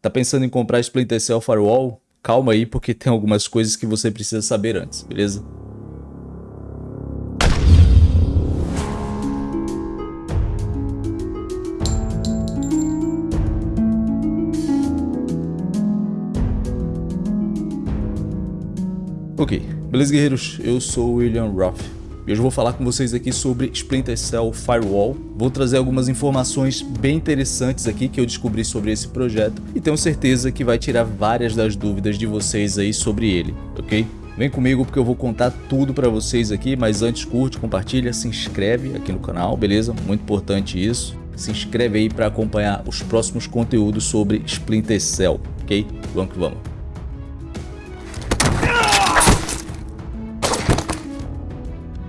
Tá pensando em comprar Splinter Cell Firewall? Calma aí, porque tem algumas coisas que você precisa saber antes, beleza? Ok, beleza guerreiros? Eu sou o William Roth e hoje eu vou falar com vocês aqui sobre Splinter Cell Firewall. Vou trazer algumas informações bem interessantes aqui que eu descobri sobre esse projeto e tenho certeza que vai tirar várias das dúvidas de vocês aí sobre ele, ok? Vem comigo porque eu vou contar tudo para vocês aqui, mas antes curte, compartilha, se inscreve aqui no canal, beleza? Muito importante isso. Se inscreve aí para acompanhar os próximos conteúdos sobre Splinter Cell, ok? Vamos que vamos.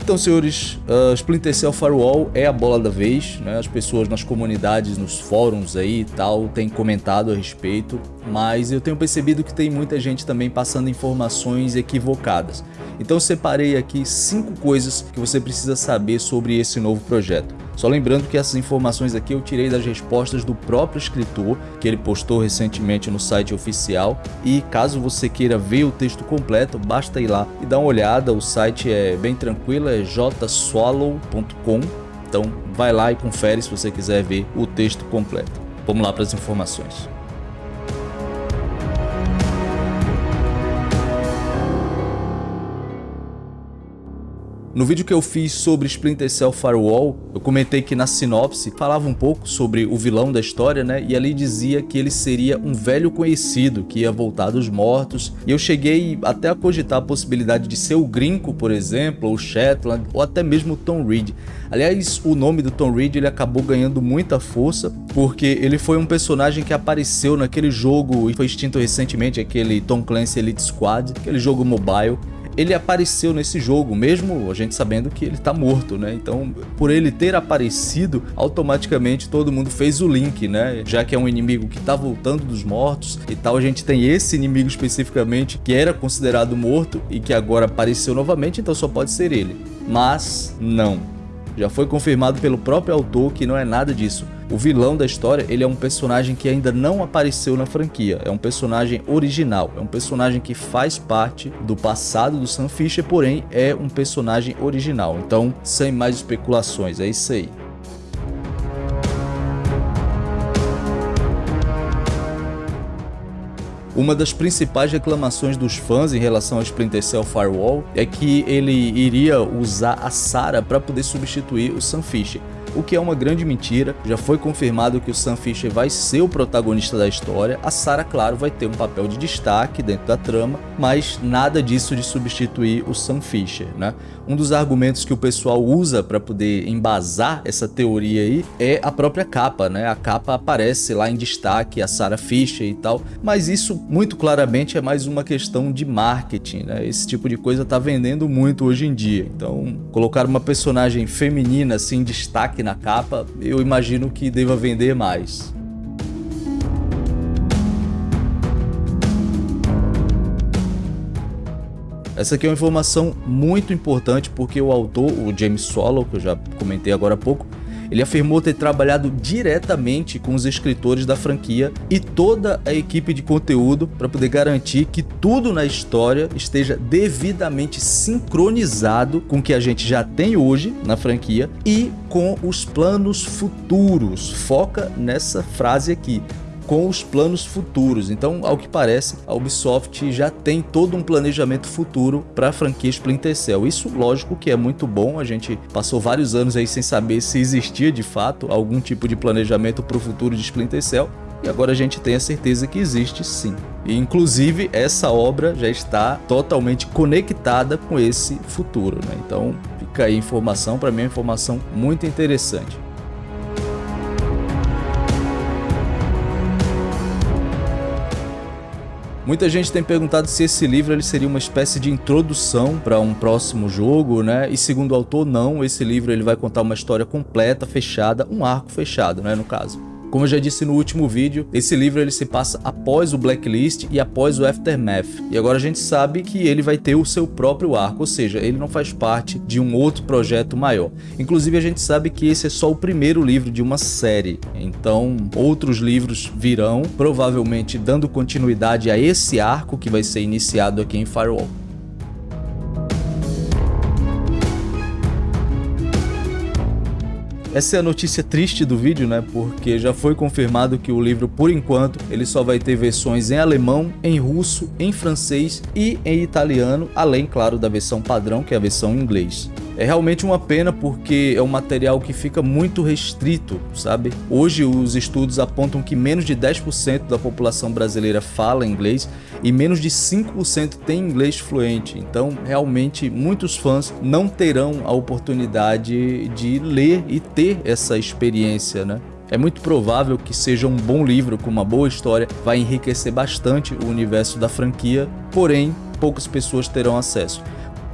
Então, senhores, uh, Splinter Cell Firewall é a bola da vez, né? As pessoas nas comunidades, nos fóruns aí e tal, têm comentado a respeito, mas eu tenho percebido que tem muita gente também passando informações equivocadas. Então, separei aqui cinco coisas que você precisa saber sobre esse novo projeto. Só lembrando que essas informações aqui eu tirei das respostas do próprio escritor, que ele postou recentemente no site oficial. E caso você queira ver o texto completo, basta ir lá e dar uma olhada. O site é bem tranquilo, é jswallow.com. Então vai lá e confere se você quiser ver o texto completo. Vamos lá para as informações. No vídeo que eu fiz sobre Splinter Cell Firewall, eu comentei que na sinopse falava um pouco sobre o vilão da história, né? E ali dizia que ele seria um velho conhecido que ia voltar dos mortos. E eu cheguei até a cogitar a possibilidade de ser o Grinco, por exemplo, ou Shetland, ou até mesmo Tom Reed. Aliás, o nome do Tom Reed ele acabou ganhando muita força, porque ele foi um personagem que apareceu naquele jogo e foi extinto recentemente, aquele Tom Clancy Elite Squad, aquele jogo mobile ele apareceu nesse jogo, mesmo a gente sabendo que ele tá morto, né? Então, por ele ter aparecido, automaticamente todo mundo fez o link, né? Já que é um inimigo que tá voltando dos mortos e tal, a gente tem esse inimigo especificamente que era considerado morto e que agora apareceu novamente, então só pode ser ele. Mas não. Já foi confirmado pelo próprio autor que não é nada disso. O vilão da história, ele é um personagem que ainda não apareceu na franquia, é um personagem original, é um personagem que faz parte do passado do Sam Fisher, porém é um personagem original. Então, sem mais especulações, é isso aí. Uma das principais reclamações dos fãs em relação ao Splinter Cell Firewall é que ele iria usar a Sarah para poder substituir o Sam Fisher o que é uma grande mentira. Já foi confirmado que o Sam Fisher vai ser o protagonista da história. A Sarah, claro, vai ter um papel de destaque dentro da trama, mas nada disso de substituir o Sam Fisher, né? Um dos argumentos que o pessoal usa para poder embasar essa teoria aí é a própria capa, né? A capa aparece lá em destaque a Sarah Fisher e tal, mas isso muito claramente é mais uma questão de marketing, né? Esse tipo de coisa tá vendendo muito hoje em dia. Então, colocar uma personagem feminina assim em destaque na capa, eu imagino que deva vender mais. Essa aqui é uma informação muito importante porque o autor, o James Swallow, que eu já comentei agora há pouco, ele afirmou ter trabalhado diretamente com os escritores da franquia e toda a equipe de conteúdo para poder garantir que tudo na história esteja devidamente sincronizado com o que a gente já tem hoje na franquia e com os planos futuros. Foca nessa frase aqui com os planos futuros. Então, ao que parece, a Ubisoft já tem todo um planejamento futuro para a franquia Splinter Cell. Isso, lógico, que é muito bom. A gente passou vários anos aí sem saber se existia de fato algum tipo de planejamento para o futuro de Splinter Cell. E agora a gente tem a certeza que existe sim. E, inclusive, essa obra já está totalmente conectada com esse futuro. Né? Então, fica aí informação, para mim é uma informação muito interessante. Muita gente tem perguntado se esse livro ele seria uma espécie de introdução para um próximo jogo, né? E segundo o autor, não. Esse livro ele vai contar uma história completa, fechada, um arco fechado, né? No caso. Como eu já disse no último vídeo, esse livro ele se passa após o Blacklist e após o Aftermath. E agora a gente sabe que ele vai ter o seu próprio arco, ou seja, ele não faz parte de um outro projeto maior. Inclusive a gente sabe que esse é só o primeiro livro de uma série, então outros livros virão, provavelmente dando continuidade a esse arco que vai ser iniciado aqui em Firewall. Essa é a notícia triste do vídeo, né? Porque já foi confirmado que o livro, por enquanto, ele só vai ter versões em alemão, em russo, em francês e em italiano, além, claro, da versão padrão, que é a versão em inglês. É realmente uma pena porque é um material que fica muito restrito, sabe? Hoje os estudos apontam que menos de 10% da população brasileira fala inglês e menos de 5% tem inglês fluente. Então, realmente, muitos fãs não terão a oportunidade de ler e ter essa experiência, né? É muito provável que seja um bom livro com uma boa história, vai enriquecer bastante o universo da franquia, porém, poucas pessoas terão acesso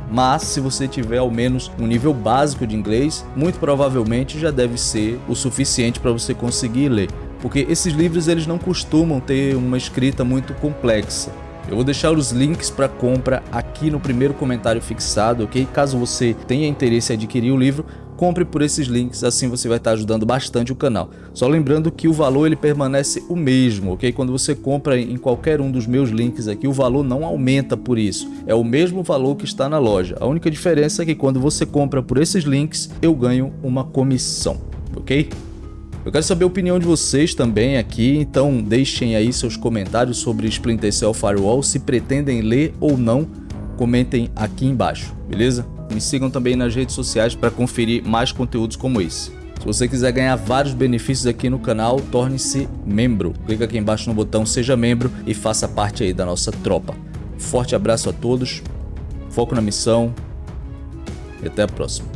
mas se você tiver ao menos um nível básico de inglês, muito provavelmente já deve ser o suficiente para você conseguir ler, porque esses livros eles não costumam ter uma escrita muito complexa. Eu vou deixar os links para compra aqui no primeiro comentário fixado, ok? Caso você tenha interesse em adquirir o livro, compre por esses links, assim você vai estar ajudando bastante o canal. Só lembrando que o valor ele permanece o mesmo, ok? Quando você compra em qualquer um dos meus links aqui, o valor não aumenta por isso. É o mesmo valor que está na loja. A única diferença é que quando você compra por esses links, eu ganho uma comissão, ok? Eu quero saber a opinião de vocês também aqui, então deixem aí seus comentários sobre Splinter Cell Firewall, se pretendem ler ou não, comentem aqui embaixo, beleza? Me sigam também nas redes sociais para conferir mais conteúdos como esse. Se você quiser ganhar vários benefícios aqui no canal, torne-se membro. Clica aqui embaixo no botão Seja Membro e faça parte aí da nossa tropa. Forte abraço a todos, foco na missão e até a próxima.